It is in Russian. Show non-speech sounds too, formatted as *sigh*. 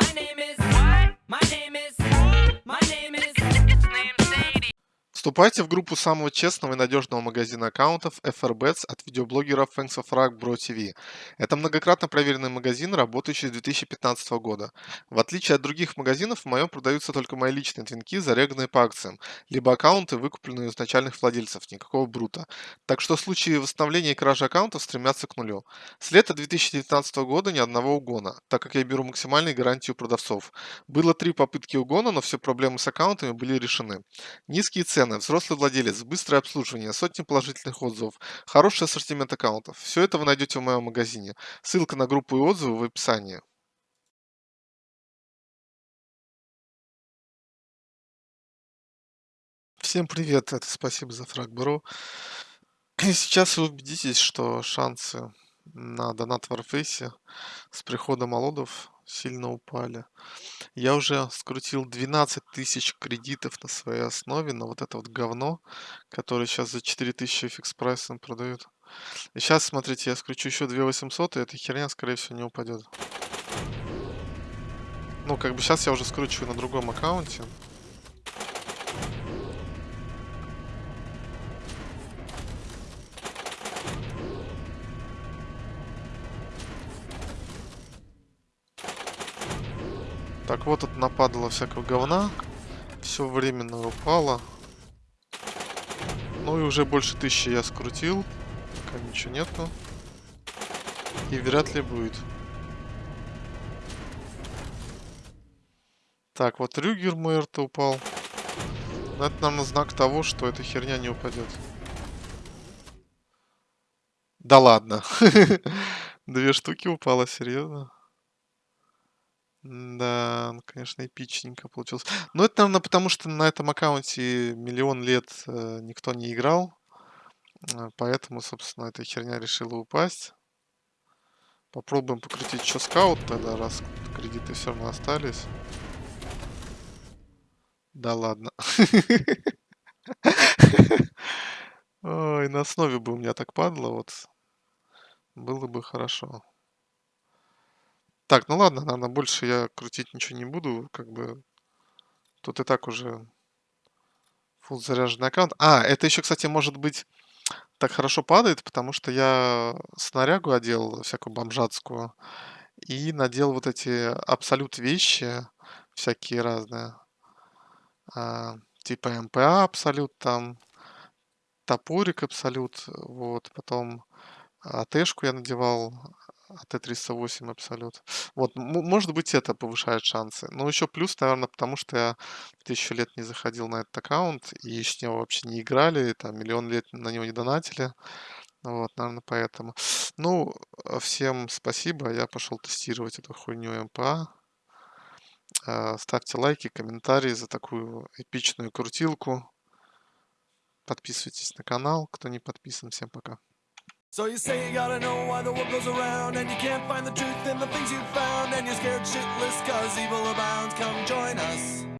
My name is what? My name is My name is. Вступайте в группу самого честного и надежного магазина аккаунтов FRBets от видеоблогеров Thanks of Rug Bro TV. Это многократно проверенный магазин, работающий с 2015 года. В отличие от других магазинов, в моем продаются только мои личные твинки, зареганные по акциям, либо аккаунты, выкупленные у изначальных владельцев, никакого брута. Так что случаи восстановления и кражи аккаунтов стремятся к нулю. С лета 2019 года ни одного угона, так как я беру максимальные гарантии у продавцов. Было три попытки угона, но все проблемы с аккаунтами были решены. Низкие цены, взрослый владелец, быстрое обслуживание, сотни положительных отзывов, хороший ассортимент аккаунтов. Все это вы найдете в моем магазине. Ссылка на группу и отзывы в описании. Всем привет, это спасибо за фраг И сейчас вы убедитесь, что шансы на донат в Warface с приходом молодов сильно упали. Я уже скрутил 12 тысяч кредитов на своей основе, на вот это вот говно, которое сейчас за 4000 фикс прайсом продают. И сейчас, смотрите, я скручу еще 2800, и эта херня, скорее всего, не упадет. Ну, как бы сейчас я уже скручиваю на другом аккаунте. Так, вот тут нападало всякого говна. Все временно упало. Ну и уже больше тысячи я скрутил. Пока ничего нету. И вряд ли будет. Так, вот Рюгер РТ упал. Но это, наверное, знак того, что эта херня не упадет. Да ладно. *laughs* Две штуки упало, серьезно. Да, ну, конечно, эпичненько получилось. Но это, наверное, потому что на этом аккаунте миллион лет э, никто не играл. Э, Поэтому, собственно, эта херня решила упасть. Попробуем покрутить еще скаут тогда, раз кредиты все равно остались. Да ладно. *laughs* Ой, на основе бы у меня так падало, вот. Было бы хорошо. Так, ну ладно, наверное, больше я крутить ничего не буду, как бы тут и так уже full заряженный аккаунт. А, это еще, кстати, может быть так хорошо падает, потому что я снарягу одел, всякую бомжатскую, и надел вот эти абсолют вещи, всякие разные, а, типа МПА абсолют там, топорик абсолют, вот, потом АТшку я надевал, АТ-308 Абсолют. Вот, может быть, это повышает шансы. Но еще плюс, наверное, потому что я тысячу лет не заходил на этот аккаунт, и с него вообще не играли, там миллион лет на него не донатили. Вот, наверное, поэтому. Ну, всем спасибо. Я пошел тестировать эту хуйню МПА. А, ставьте лайки, комментарии за такую эпичную крутилку. Подписывайтесь на канал, кто не подписан. Всем пока. So you say you gotta know why the world goes around And you can't find the truth in the things you've found And you're scared shitless cause evil abounds. Come join us